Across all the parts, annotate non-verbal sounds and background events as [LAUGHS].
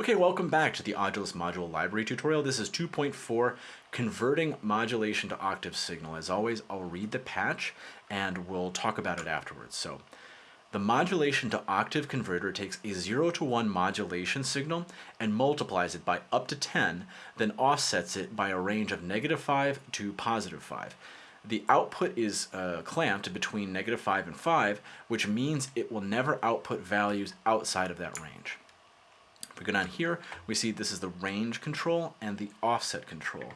Okay, welcome back to the Audulus Module Library tutorial. This is 2.4, Converting Modulation to Octave Signal. As always, I'll read the patch and we'll talk about it afterwards. So, the modulation to octave converter takes a 0 to 1 modulation signal and multiplies it by up to 10, then offsets it by a range of negative 5 to positive 5. The output is uh, clamped between negative 5 and 5, which means it will never output values outside of that range. If we go down here, we see this is the range control and the offset control.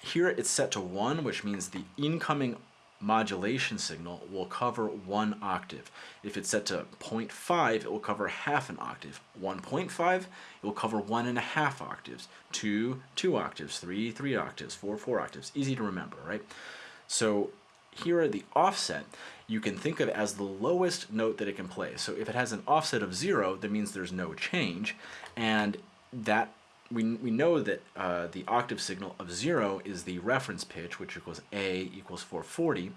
Here it's set to 1, which means the incoming modulation signal will cover one octave. If it's set to 0.5, it will cover half an octave. 1.5, it will cover one and a half octaves. 2, 2 octaves. 3, 3 octaves. 4, 4 octaves. Easy to remember, right? So here are the offset you can think of as the lowest note that it can play. So if it has an offset of 0, that means there's no change, and that we, we know that uh, the octave signal of 0 is the reference pitch, which equals A equals 440.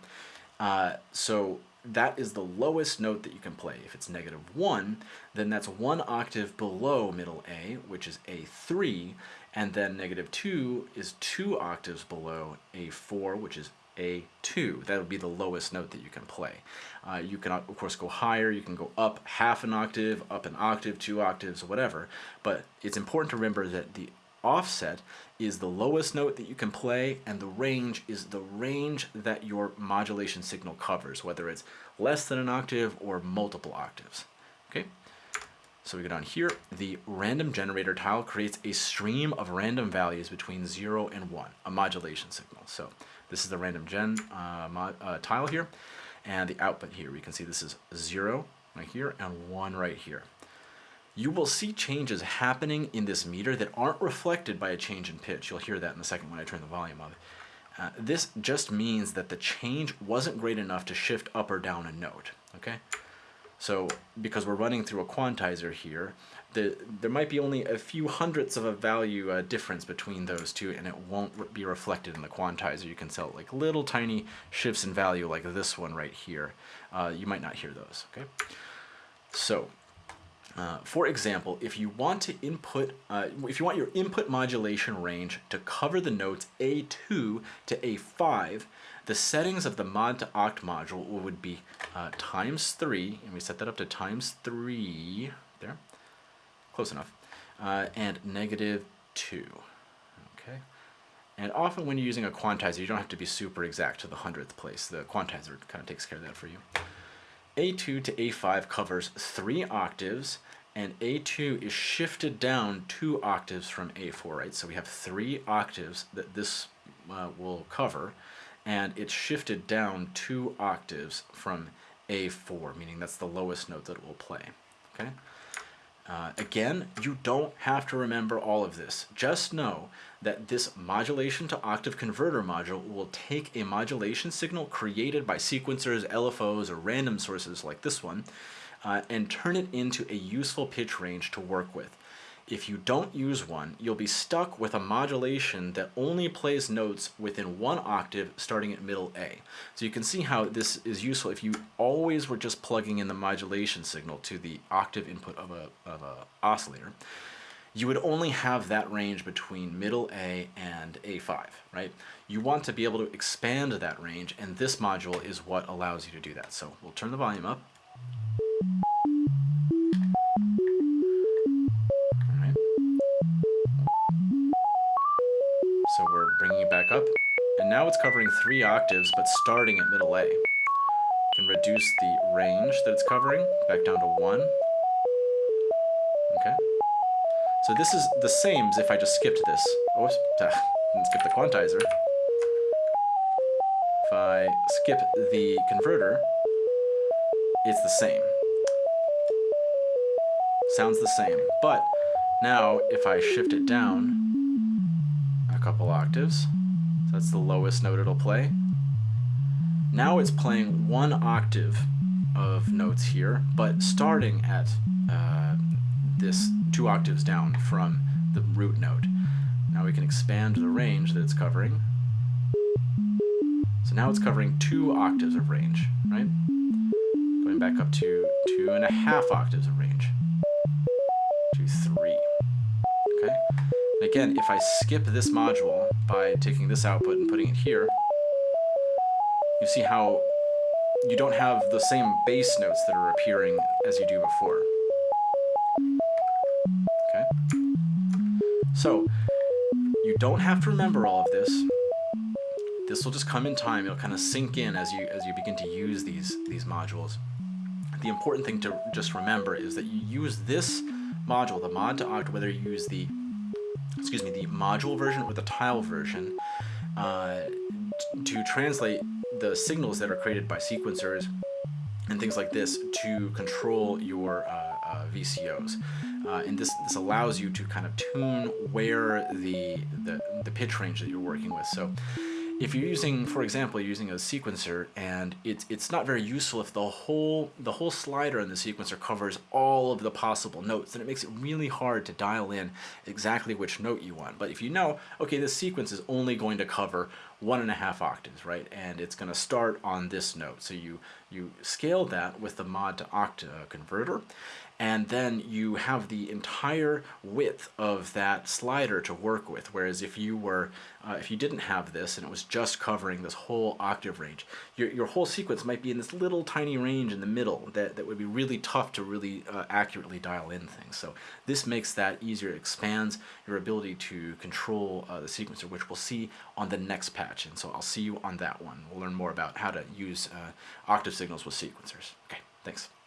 Uh, so that is the lowest note that you can play. If it's negative 1, then that's one octave below middle A, which is A3, and then negative 2 is two octaves below A4, which is a2. That would be the lowest note that you can play. Uh, you can, of course, go higher. You can go up half an octave, up an octave, two octaves, whatever. But it's important to remember that the offset is the lowest note that you can play, and the range is the range that your modulation signal covers, whether it's less than an octave or multiple octaves. Okay? So we go down here, the random generator tile creates a stream of random values between 0 and 1, a modulation signal. So this is the random gen uh, uh, tile here, and the output here. We can see this is 0 right here and 1 right here. You will see changes happening in this meter that aren't reflected by a change in pitch. You'll hear that in a second when I turn the volume up. Uh, this just means that the change wasn't great enough to shift up or down a note, okay? So because we're running through a quantizer here, the, there might be only a few hundredths of a value uh, difference between those two and it won't be reflected in the quantizer. You can sell like little tiny shifts in value like this one right here. Uh, you might not hear those, okay? So, uh, for example, if you want to input, uh, if you want your input modulation range to cover the notes A2 to A5, the settings of the mod to oct module would be uh, times 3, and we set that up to times 3, there, close enough, uh, and negative 2. Okay, And often when you're using a quantizer, you don't have to be super exact to the hundredth place. The quantizer kind of takes care of that for you. A2 to A5 covers three octaves, and A2 is shifted down two octaves from A4, right? So we have three octaves that this uh, will cover, and it's shifted down two octaves from A4, meaning that's the lowest note that it will play. Okay. Uh, again, you don't have to remember all of this. Just know that this modulation to octave converter module will take a modulation signal created by sequencers, LFOs, or random sources like this one, uh, and turn it into a useful pitch range to work with. If you don't use one, you'll be stuck with a modulation that only plays notes within one octave starting at middle A. So you can see how this is useful if you always were just plugging in the modulation signal to the octave input of a, of a oscillator. You would only have that range between middle A and A5, right? You want to be able to expand that range, and this module is what allows you to do that. So we'll turn the volume up. Back up. And now it's covering three octaves, but starting at middle A. Can reduce the range that it's covering back down to one. Okay. So this is the same as if I just skipped this. Oh, [LAUGHS] didn't skip the quantizer. If I skip the converter, it's the same. Sounds the same. But now if I shift it down, a couple octaves. That's the lowest note it'll play. Now it's playing one octave of notes here, but starting at uh, this two octaves down from the root note. Now we can expand the range that it's covering. So now it's covering two octaves of range, right? Going back up to two and a half octaves of range. To three. Again, if I skip this module by taking this output and putting it here, you see how you don't have the same bass notes that are appearing as you do before. Okay? So, you don't have to remember all of this. This will just come in time. It'll kind of sink in as you as you begin to use these these modules. The important thing to just remember is that you use this module, the mod to oct, whether you use the excuse me, the module version or the tile version, uh, to translate the signals that are created by sequencers and things like this to control your uh, uh, VCOs. Uh, and this, this allows you to kind of tune where the, the, the pitch range that you're working with. So if you're using, for example, you're using a sequencer and it's it's not very useful if the whole the whole slider in the sequencer covers all of the possible notes, then it makes it really hard to dial in exactly which note you want. But if you know, okay, this sequence is only going to cover one and a half octaves, right? And it's going to start on this note. So you you scale that with the mod to oct uh, converter and then you have the entire width of that slider to work with. Whereas if you were, uh, if you didn't have this and it was just covering this whole octave range, your, your whole sequence might be in this little tiny range in the middle that, that would be really tough to really uh, accurately dial in things. So this makes that easier. It expands your ability to control uh, the sequencer, which we'll see on the next patch. And so I'll see you on that one. We'll learn more about how to use uh, octave signals with sequencers. Okay, thanks.